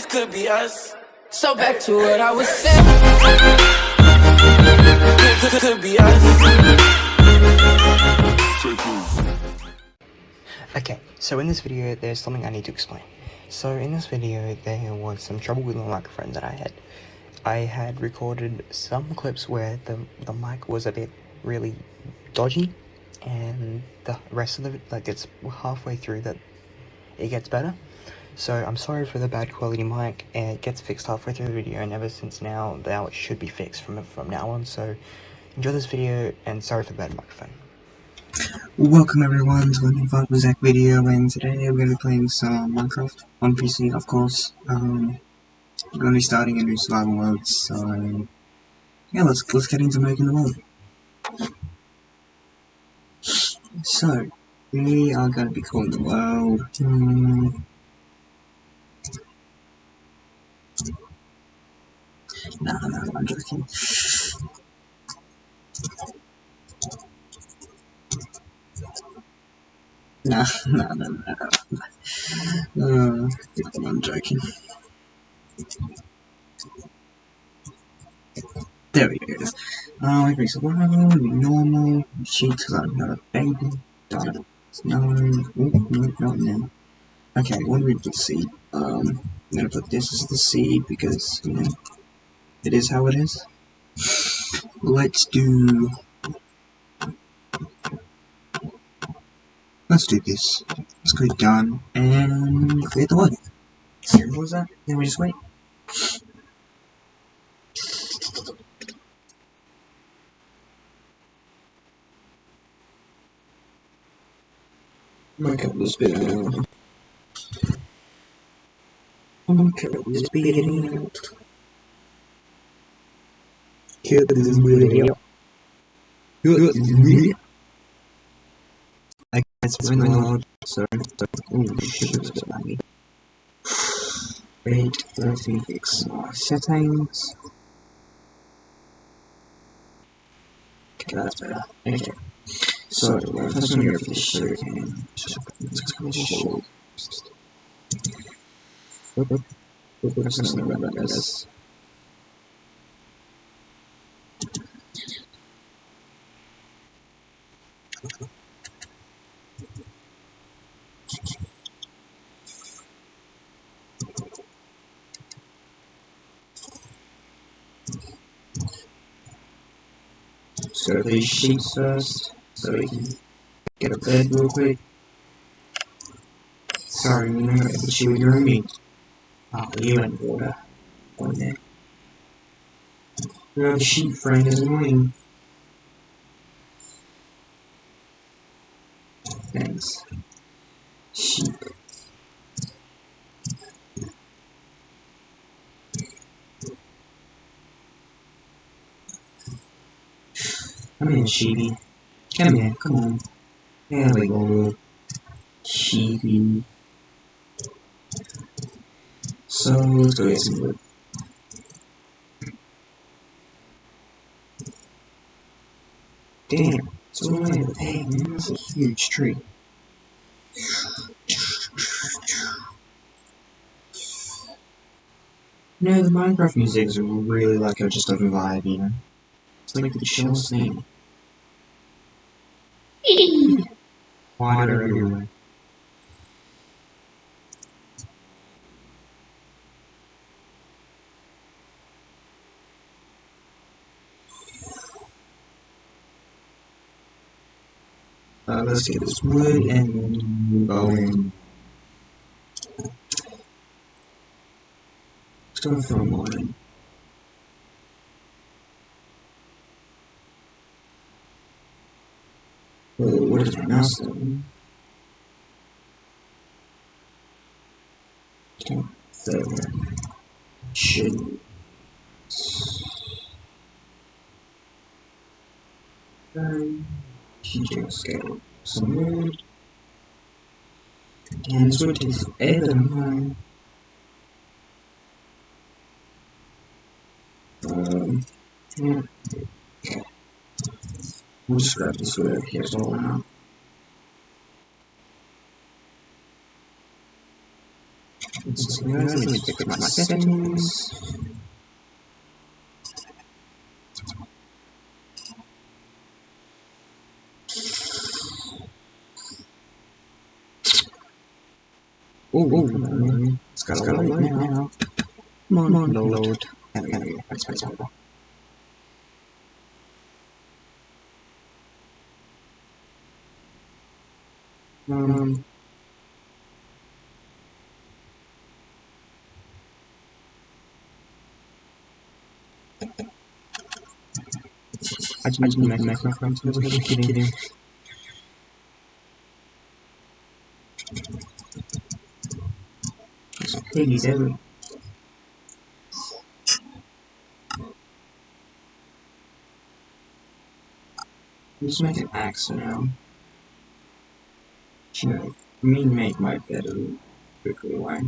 this could be us. So back to what I was saying. Could, could, could be us. Okay, so in this video, there's something I need to explain. So in this video, there was some trouble with the microphone that I had. I had recorded some clips where the, the mic was a bit really dodgy, and the rest of it, like it's halfway through that it gets better. So I'm sorry for the bad quality mic, it gets fixed halfway through the video, and ever since now, now it should be fixed from, from now on, so enjoy this video, and sorry for the bad microphone. Welcome everyone to a new Fuck with Zach video, and today we're going to be playing some Minecraft on PC, of course. Um, we're going to be starting a new survival mode, so yeah, let's let's get into making the world. So we are going to be calling the world. Um, no, no, I'm joking. No, no, no, no. Uh, I'm joking. There we go. Uh, we fix survival, we normal, sheet because I don't a baby, done. No, ooh, no, not now. Okay, what do we put seed? Um, I'm gonna put this as the seed because, you know, it is how it is. Let's do Let's do this. Let's go done and create the wood. What was that? Then we just wait. Might cut this bit out. Gonna cut this bit out. Cut this bit out. Cut this bit out. It's really loud, so oh shit, it's me fix my settings. Okay, that's. So, first one here for the sugar cane. Let's go show. About this. So these sheets first, so we can get a bed real quick. Sorry, it's you with your meat. Oh, you and water on there. No, the sheep frame is annoying. Thanks. Sheep. Come here, Sheepy. Come here, come on. There we go. Sheepy. So, let's go get some wood. Damn, it's all the way over there, man. That's a huge tree. You know, the Minecraft music is really like a, just a vibe, you know? It's like the chillest thing. Water everywhere. Uh, let's get this wood and going. Let's go for a morning. Oh, what is my mouse doing? Okay, so should um, just some wood and. Um, yeah. We'll just grab this wood. Here's all now. Let's my settings. Oh, oh, oh, it's got to load now. Come on, on load. There we go. That's better. Um, I just mentioned my microphone, so I was Piggy's everywhere. Just make an axe now. Should me make my bed a little quickly why?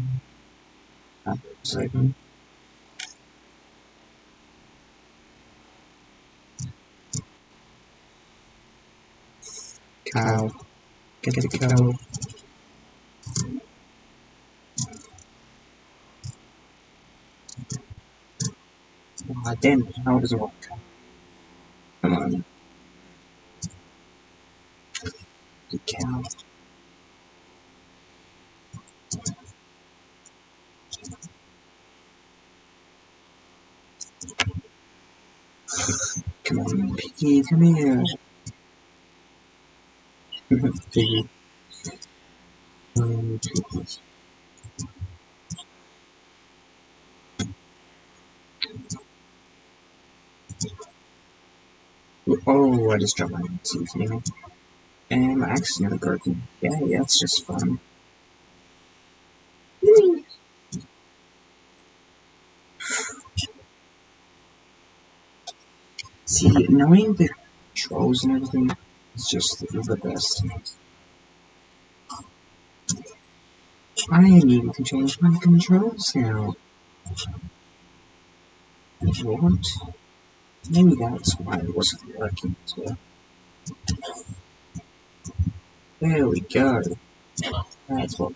After second. Cow. Get the cow. Ah, damn it, how does it work? Come on. The cow. Come on, Piggy, come here. Piggy. Um, Piggy. Oh, I just dropped my teeth now. And my axe is nearly broken. Yeah, yeah, it's just fun. See, knowing the controls and everything is just the best. I need to change my controls now. What? Maybe that's why it wasn't working as well. There we go. That's what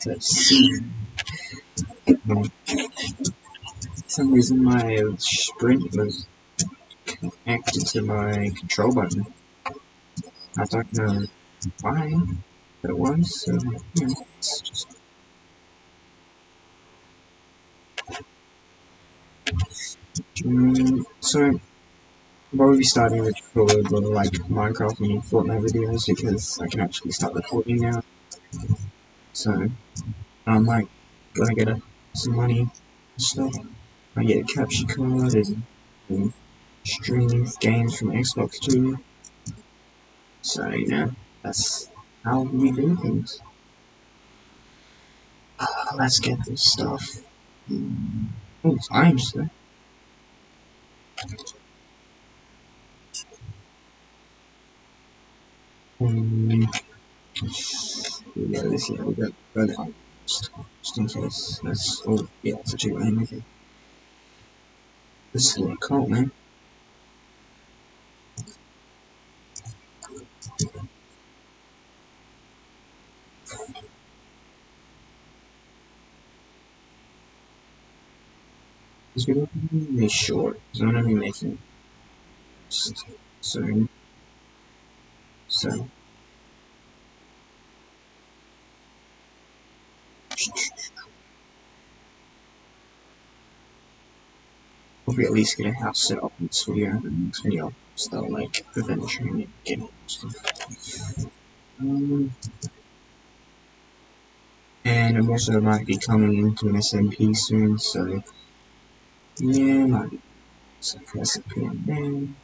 to see. For some reason my sprint was connected to my control button. I don't know why, but it was, so yeah, it's just Mm, so, I'll probably be starting to record little like Minecraft and Fortnite videos because I can actually start recording now. So, I'm like, gonna get a, some money and stuff. I get a capture card and, and stream games from Xbox too. So, you know, that's how we do things. Uh, let's get this stuff. Oh, it's iron still. Um, yeah, this year we got. Just, just in case. That's oh yeah, it's a cheap name, okay. This is a cold man. This video is short, so I'm gonna be making soon. So Hopefully at least get a house set up in this video and the next video I'll start like adventuring and getting stuff. Um, and I'm also might be coming into an SMP soon, so yeah, might be some SMP. And so,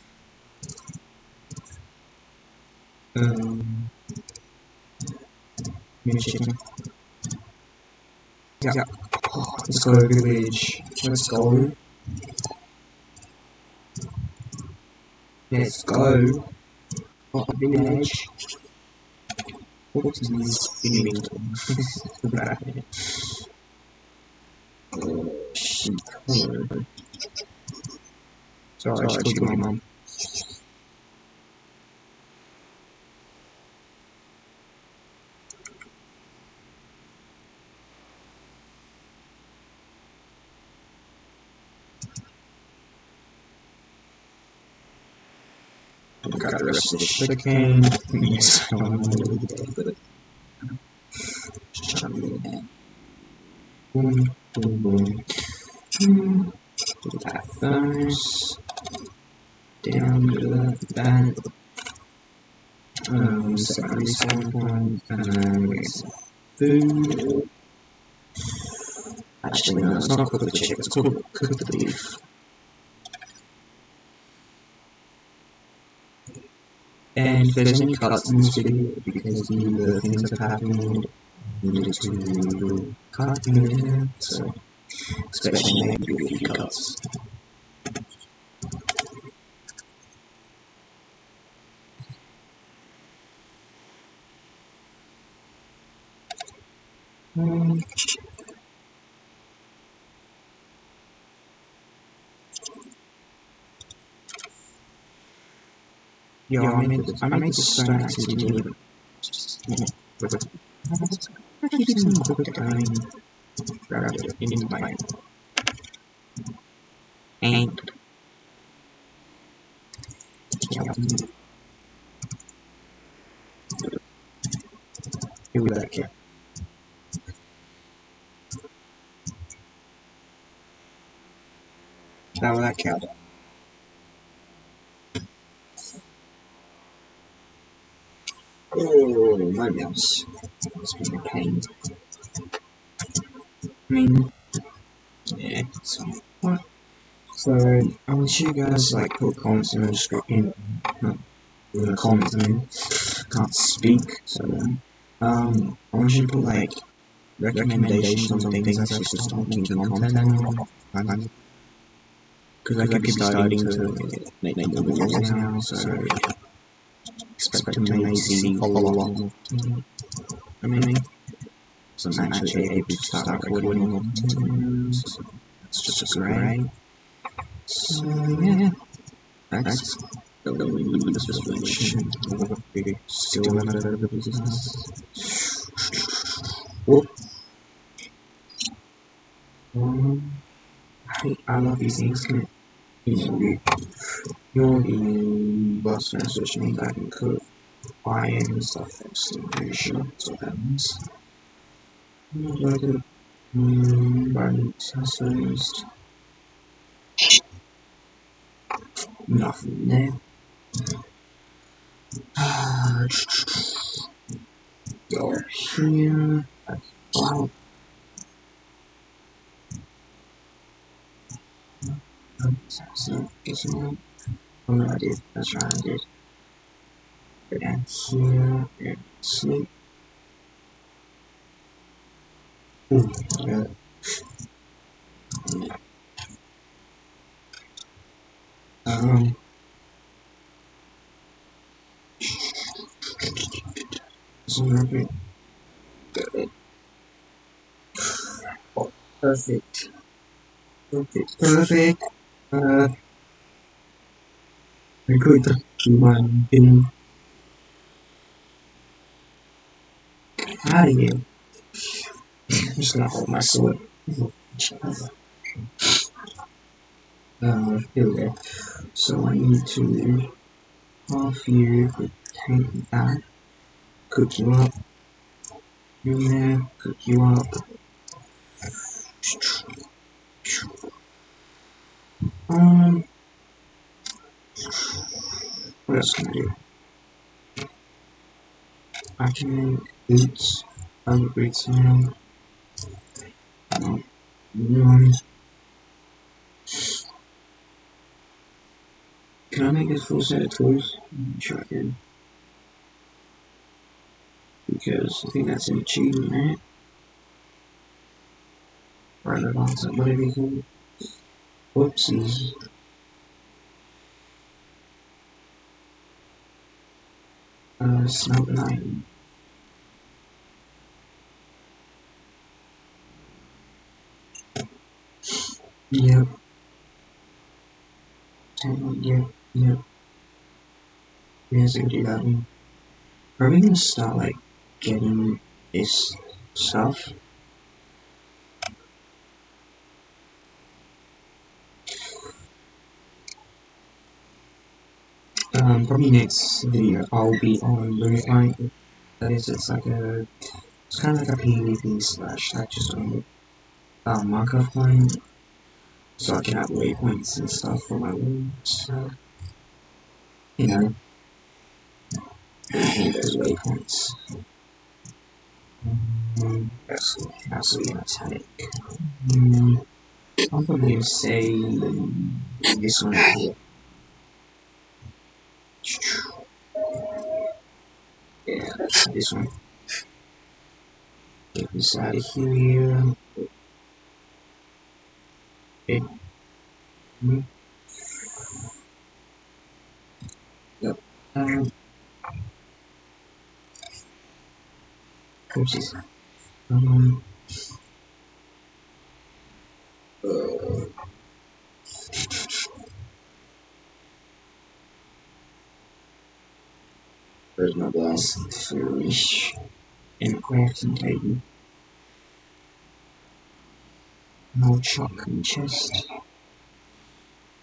Um. Yeah. Oh, let's go, to village. Let's go. Let's go. Oh, village. What is this oh. Oh. Sorry, Sorry, I should my mum. got the rest of the chicken. Yes, I don't know but just trying to get that. Boom, boom, boom. That. Down to that. Um, set my respawn point, and we food. Actually, no, it's not cook the chicken, it's cook, cook the beef. And if there's any because the things have happened, needed to cut so especially maybe cuts. Um, Yo, I made this, I made this stone accidentally, but just, yeah. I keep the quick time, grab it in my, and, yeah, here we go. Now that count. Mouse. It's a. I mean, yeah, so, what? So, I want you guys, like, put comments in the description, in the comments, I mean, can't speak, so, um, I want you to put, like, recommendations on things I should start making content on, because I could be starting to make, make videos now, so, expect to maybe see lot. I mean, so I'm actually able to start recording. so it's just great. So yeah, that's the resolution of the still another business. Whoop. Um, I, I love these things, the bus message me that stuff I'm pretty sure that's what. Like a buying. Nothing there. Go here. So, right, I did. Go down here and yeah. Um. So. Oh, perfect. Perfect. Perfect. Uh. Of here. I'm just gonna hold my sword. Uh, go. So I need to off you, take that, cook you up, in there, cook you up. Um, what else can I do? I can make boots, other boots now. Um, can I make a full set of tools? Sure I can. Because I think that's an achievement, right? Right advance, whatever you call it. Whoopsies. Uh, Smelt 9. Yep. Ten, yep, yep. Yes, I do that one. Are we gonna start, like, getting this stuff? Um, probably next video I'll be on Limit Line. That is, it's like a, it's kind of like a PvP slash, just on um, Minecraft line. So I can have waypoints and stuff for my room, so, you know, I hate those waypoints. Um, absolutely, absolutely attack. Um, I'm probably gonna say this one here. Yeah, this one. Get this out of here. Okay. Hmm. Yep. Um. Oopsies. Um. Uh, Where's my glass fish and crafting table? No chocolate chest.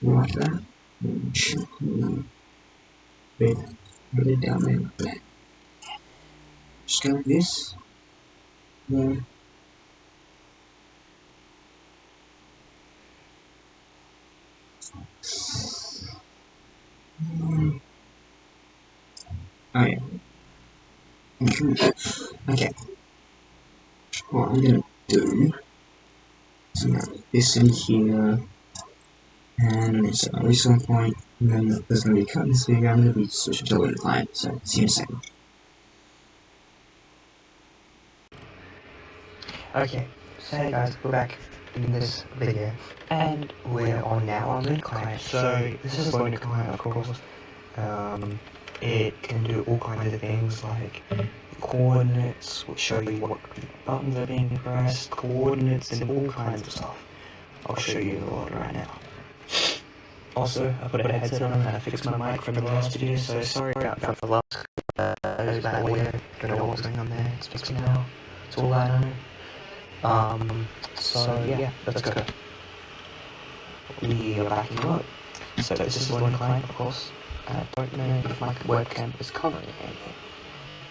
Like that. Chocolate. Wait, it down there. There. Just like this. There. Mm. Oh. Okay. What I'm gonna do is I'm gonna put this in here and it's at least one point and then there's gonna be cut in this video, I'm gonna be switching to a client, so see you in a second. Okay, so hey guys, we're back in this video, and we're on now on Lunar Client. So this is Lunar Client, of course. Um, it can do all kinds of things like coordinates, which show you what buttons are being pressed, coordinates, and all kinds of stuff. I'll show you a lot right now. Also, I put a headset on and I fixed my mic from the last video, so sorry about the last uh, bad audio. Don't know what's going on there. It's fixed now. It's all I know. Um, so yeah, let's go. We are backing up. So this is one client, of course. I don't know if my webcam is covering anything.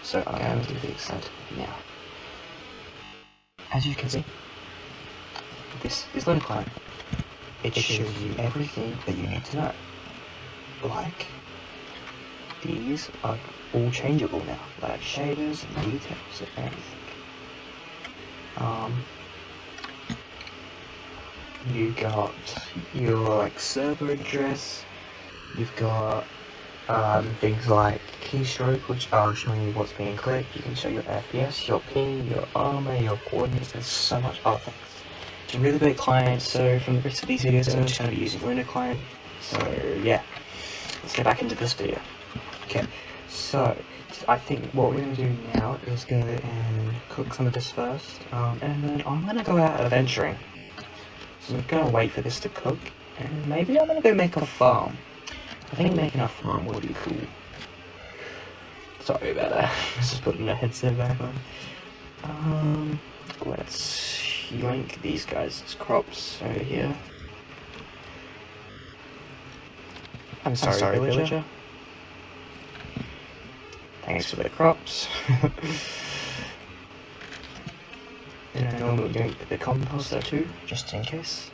So I'm going to fix that now. As you can see, this is Lunar Client. It shows you everything that you need to know. Like, these are all changeable now, like shaders and details and everything. Um, you got your like server address. You've got um, things like keystroke, which are showing you what's being clicked. You can show your FPS, your ping, your armor, your coordinates, and so much other things. It's a really great client, so from the rest of these videos, I'm just going to be using Lunar client. So yeah, let's get back into this video. Okay, so I think what we're going to do now is go and cook some of this first, um, and then I'm going to go out adventuring. So I'm going to wait for this to cook, and maybe I'm going to go make a farm. I think making a farm would be cool. Sorry about that. Let's just putting my headset back on. Um, let's yoink these guys' crops over here. I'm sorry, I'm sorry villager. villager. Thanks for the crops. and I normally put the compost there too, just in case.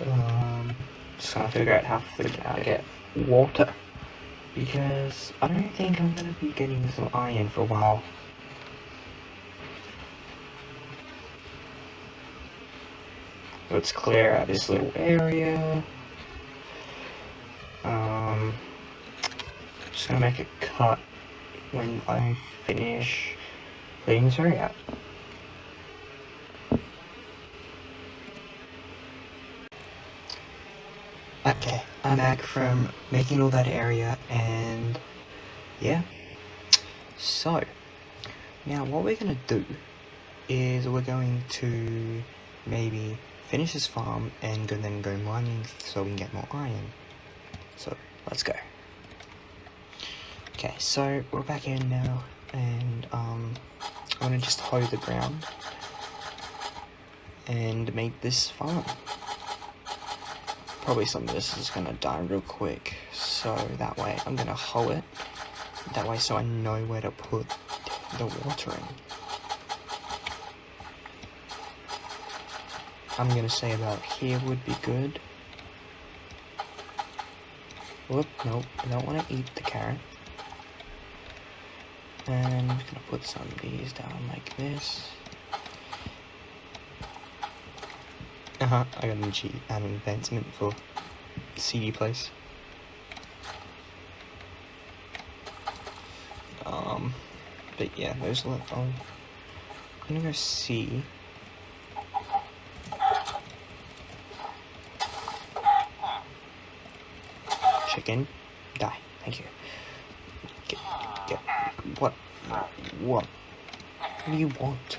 Um, just to figure out how to, get water. Because I don't think I'm to be getting some iron for a while. Let's clear out this little area. Um, just gonna make a cut when I finish clearing this area out. Okay, I'm back from making all that area and yeah. So, now what we're gonna do is we're going to maybe finish this farm and go, then go mining so we can get more iron. So, let's go. Okay, so we're back in now and um, I'm gonna just hoe the ground and make this farm. Probably some of this is gonna die real quick, so that way I'm gonna hoe it. That way so I know where to put the watering. I'm gonna say about here would be good. Whoop, nope, I don't want to eat the carrot. And I'm gonna put some of these down like this. Uh huh, I got an, G an advancement for CD place. Um, but yeah, there's a lot. Oh, I'm gonna go see. Chicken, die. Thank you. Get, get. What? What? What do you want?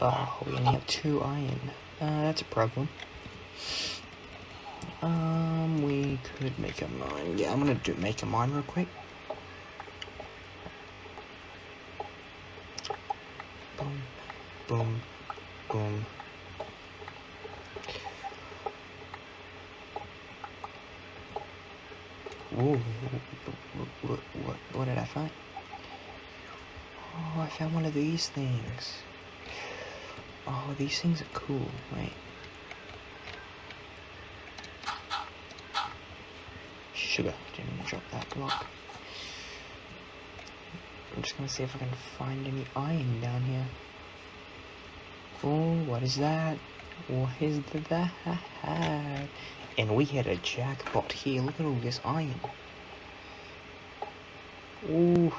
Oh, we only have two iron. Uh, that's a problem. Um, we could make a mine. Yeah, I'm gonna do make a mine real quick. Boom, boom, boom. Ooh, what, what, what did I find? Oh, I found one of these things. Oh, these things are cool. Wait. Sugar. Didn't drop that block. I'm just gonna see if I can find any iron down here. Oh, what is that? What is that? And we hit a jackpot here. Look at all this iron. Ooh.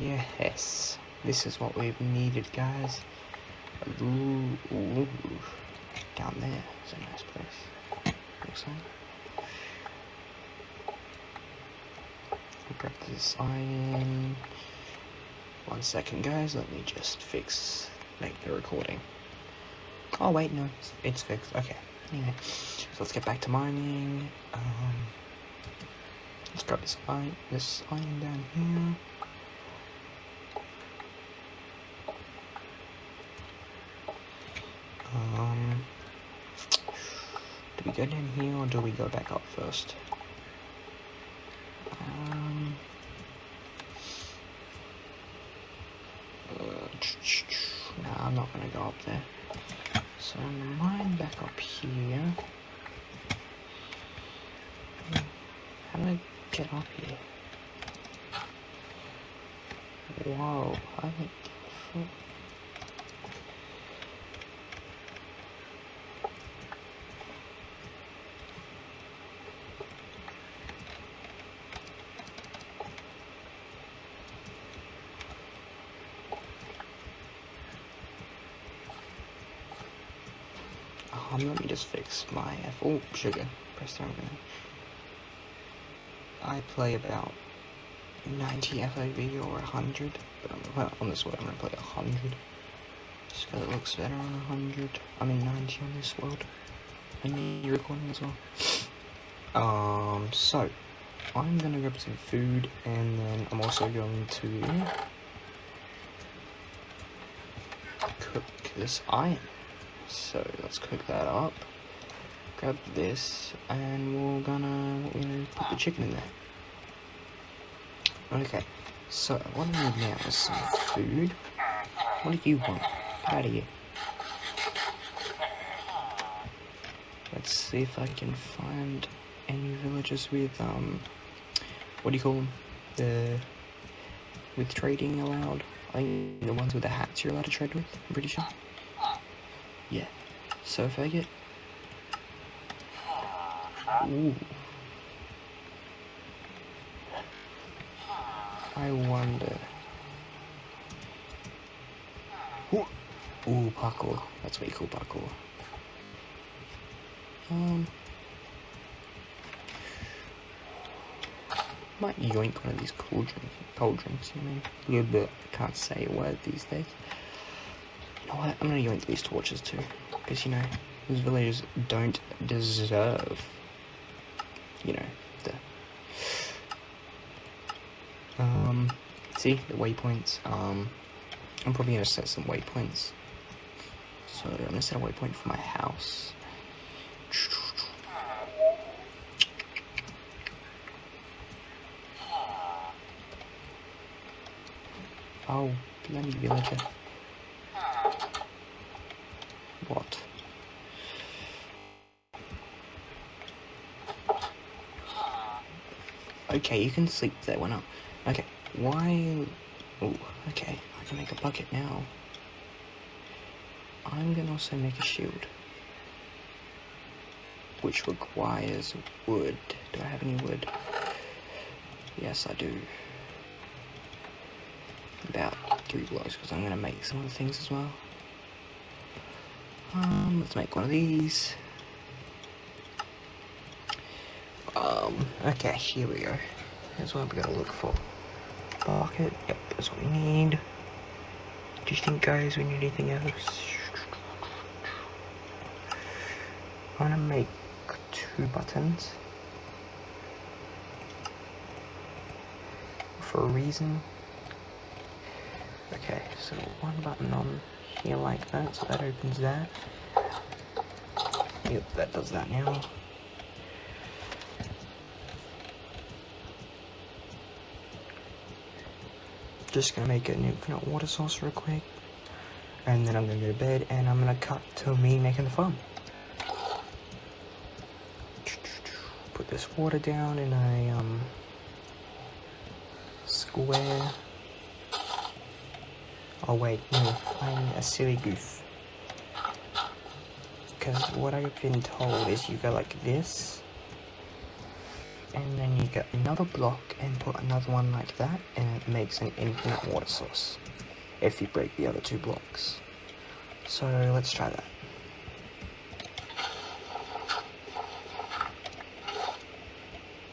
Yes, this is what we've needed, guys. Ooh, ooh. Down there is a nice place. Looks like. Grab this iron. One second, guys. Let me just fix, make the recording. Oh wait, no, it's, it's fixed. Okay. Anyway, so let's get back to mining. Um, let's grab this iron, this iron down here. Go down here or do we go back up first? Um, uh, nah, I'm not gonna go up there. So mine back up here. How do I get up here? Whoa, I think. Um, let me just fix my F. Oh, sugar. Press down again. I play about 90 FOV or 100. But I'm, well, on this world, I'm gonna play 100. Just because it looks better on 100. I mean 90 on this world. And you recording as well. Um, so, I'm gonna grab some food and then I'm also going to cook this iron. So let's cook that up. Grab this, and we're gonna you put the chicken in there. Okay, so what I need now is some food. What do you want? Out of here. Let's see if I can find any villages with um, what do you call them? The with trading allowed. I think the ones with the hats you're allowed to trade with. I'm pretty sure. Yeah. So if I get... I wonder... Ooh. Ooh, parkour. That's what you call parkour. Um, might yoink one of these cauldrons. Cauldrons, you know, a little bit. Can't say a word these days. You know what? I'm gonna yoink these torches too, because you know these villagers don't deserve. You know the. Um, see the waypoints. Um, I'm probably gonna set some waypoints. So I'm gonna set a waypoint for my house. Oh, bloody villager. Okay, you can sleep there, why not? Okay, why... Okay, I can make a bucket now. I'm gonna also make a shield. Which requires wood. Do I have any wood? Yes, I do. About three blocks, because I'm gonna make some of the things as well. Um, let's make one of these. Um, okay, here we go. Here's what we gotta look for. Bucket, yep, that's what we need. Do you think, guys, we need anything else? I'm gonna make two buttons. For a reason. Okay, so one button on here like that, so that opens that. Yep, that does that now. Just gonna make an infinite water source real quick. And then I'm gonna go to bed and I'm gonna cut to me making the farm. Put this water down in a um, square. Oh wait, no, I'm a silly goof. Because what I've been told is you go like this, and then you get another block and put another one like that, and it makes an infinite water source. If you break the other two blocks. So let's try that.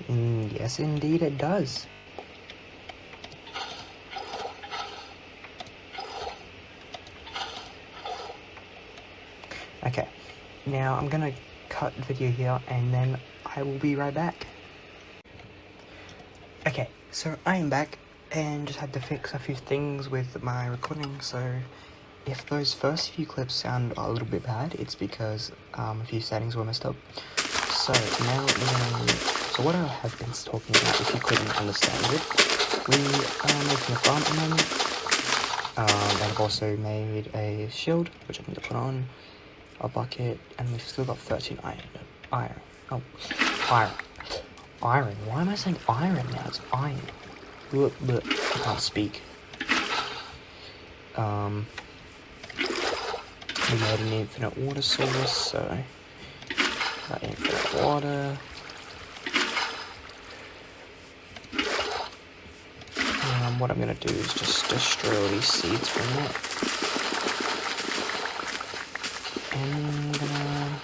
Mm, yes, indeed it does. Okay, now I'm gonna cut the video here and then I will be right back. So I am back and just had to fix a few things with my recording, so if those first few clips sound a little bit bad, it's because um, a few settings were messed up. So now um, so what I have been talking about, if you couldn't understand it, we are making a farm at the moment. Um, and I've also made a shield, which I need to put on, a bucket, and we've still got 13 iron. Iron. Oh, iron. Iron. Why am I saying iron now? It's iron. Look, look. I can't speak. Um, we made an infinite water source, so got infinite water. Um, what I'm gonna do is just destroy all these seeds from it. And I'm gonna...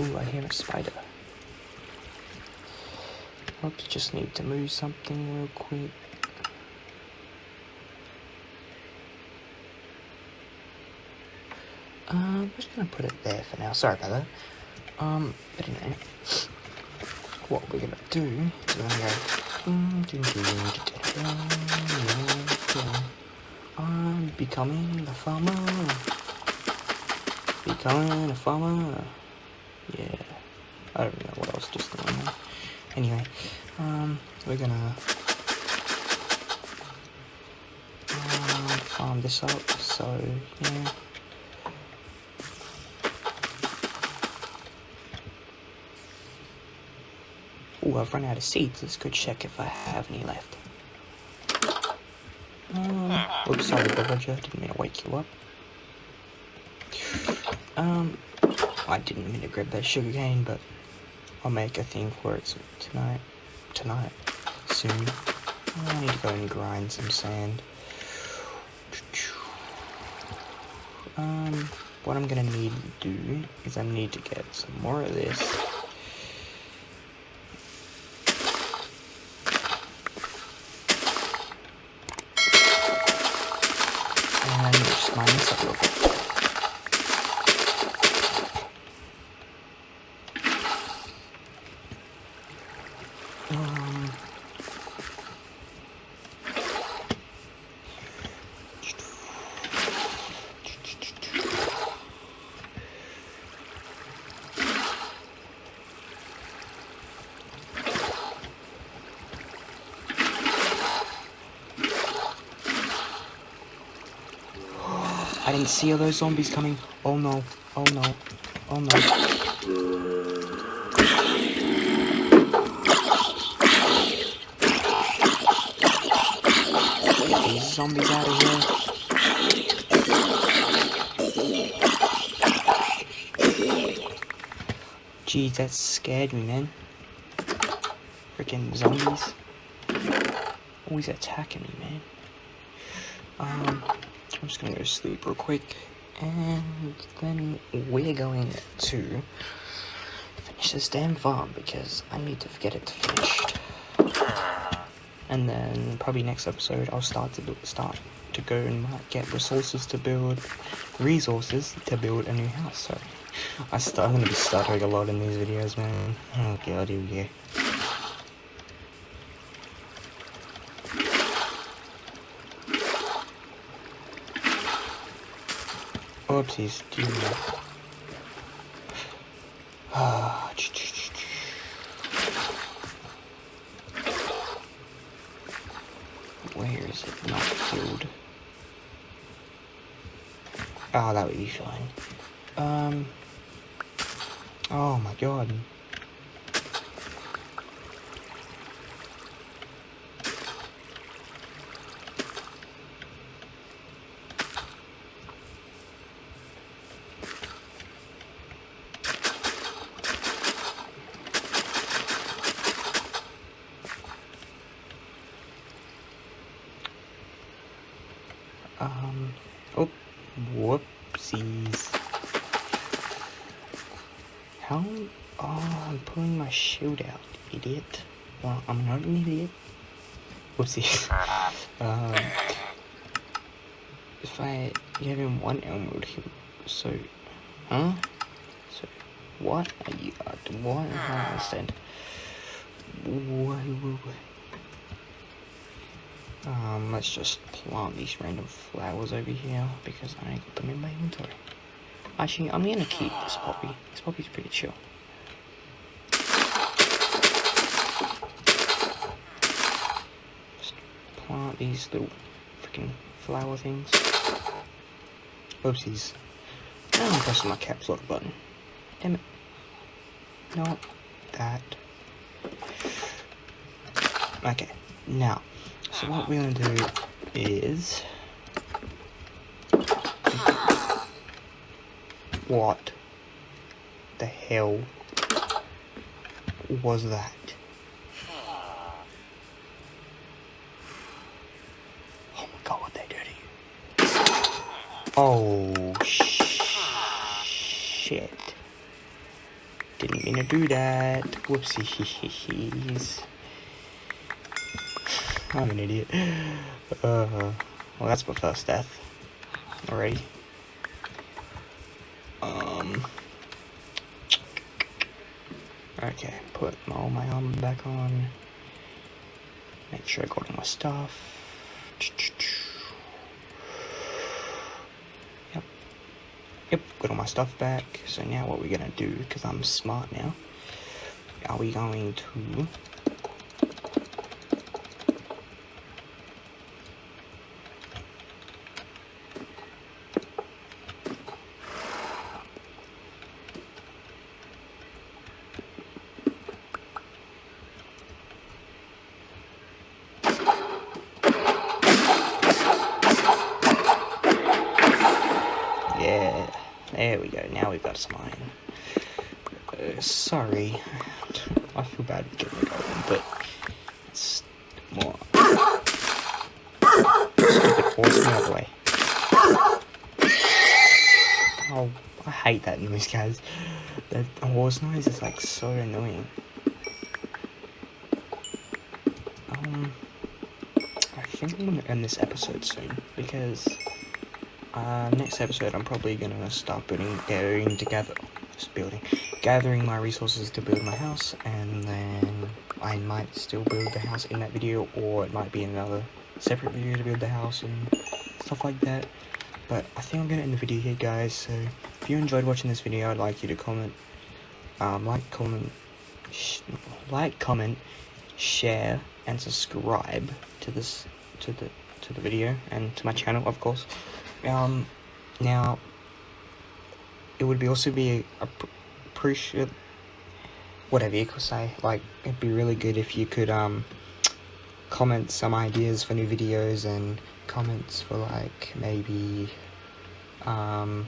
Ooh, I hear a spider. Oops, just need to move something real quick. Um, I'm just gonna put it there for now. Sorry about that. Um, but anyway, what we're gonna do is we're gonna go. I'm becoming a farmer. Becoming a farmer. Yeah. I don't know what else just going on. Anyway, um, we're gonna um, farm this up. So yeah. Oh, I've run out of seeds. Let's go check if I have any left. Um, oops, sorry, villager. Didn't mean to wake you up. Um, I didn't mean to grab that sugar cane, but I'll make a thing for it tonight. Tonight. Soon. I need to go and grind some sand. Um, what I'm gonna need to do is I need to get some more of this. I didn't see all those zombies coming. Oh no. Oh no. Oh no. These zombies out of here. Geez, that scared me, man. Freaking zombies. Always attacking me, man. Um, I'm just gonna go sleep real quick, and then we're going to finish this damn farm because I need to get it finished. And then probably next episode I'll start to start to go and get resources to build resources to build a new house. So I start, I'm gonna be stuttering a lot in these videos, man. Oh god, here we go. Do that. Ah, Where is it not filled? Ah, that would be fine. Um. Oh my god. Um. Oh, whoopsies. How? Oh, I'm pulling my shield out, idiot. Well, I'm not an idiot. Whoopsies. um. If I give him one emerald, he so, huh? So, what are you? Uh, what? I don't understand. Whoa, whoa, whoa. Um, let's just plant these random flowers over here because I ain't got them in my inventory. Actually, I'm gonna keep this poppy. This poppy's pretty chill. Just plant these little freaking flower things. Oopsies. Now I'm pressing my caps lock button. Damn it. No, that. Okay, now, so what we're gonna do is. What the hell was that? Oh shit. Didn't mean to do that. Whoopsies. I'm an idiot. Uh, well, that's my first death. Already. Um. Okay, put all my armor back on. Make sure I got all my stuff. Yep. Yep, got all my stuff back. So now what we're gonna do, because I'm smart now, are we going to Yeah, there we go. Now we've got some iron. Uh, sorry, I feel bad for getting it going, but it's more. Stupid horse, the other way. hate that noise, guys. That horse noise is like so annoying. Um, I think I'm gonna end this episode soon because uh, next episode I'm probably gonna start building, getting together, just building, gathering my resources to build my house, and then I might still build the house in that video, or it might be another separate video to build the house and stuff like that. But I think I'm gonna end the video here, guys. So if you enjoyed watching this video, I'd like you to comment, um, like, comment, like, comment, share, and subscribe to this, to the, to the video and to my channel, of course. Um, now, it would be also be appreciate whatever you could say. Like, it'd be really good if you could um comment some ideas for new videos and comments for like maybe um,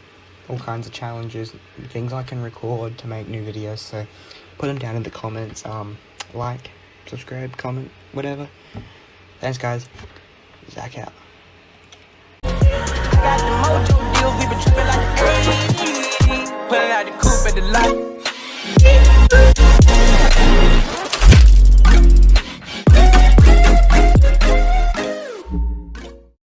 all kinds of challenges, things I can record to make new videos, so put them down in the comments, um, like, subscribe, comment, whatever. Thanks guys, Zach out.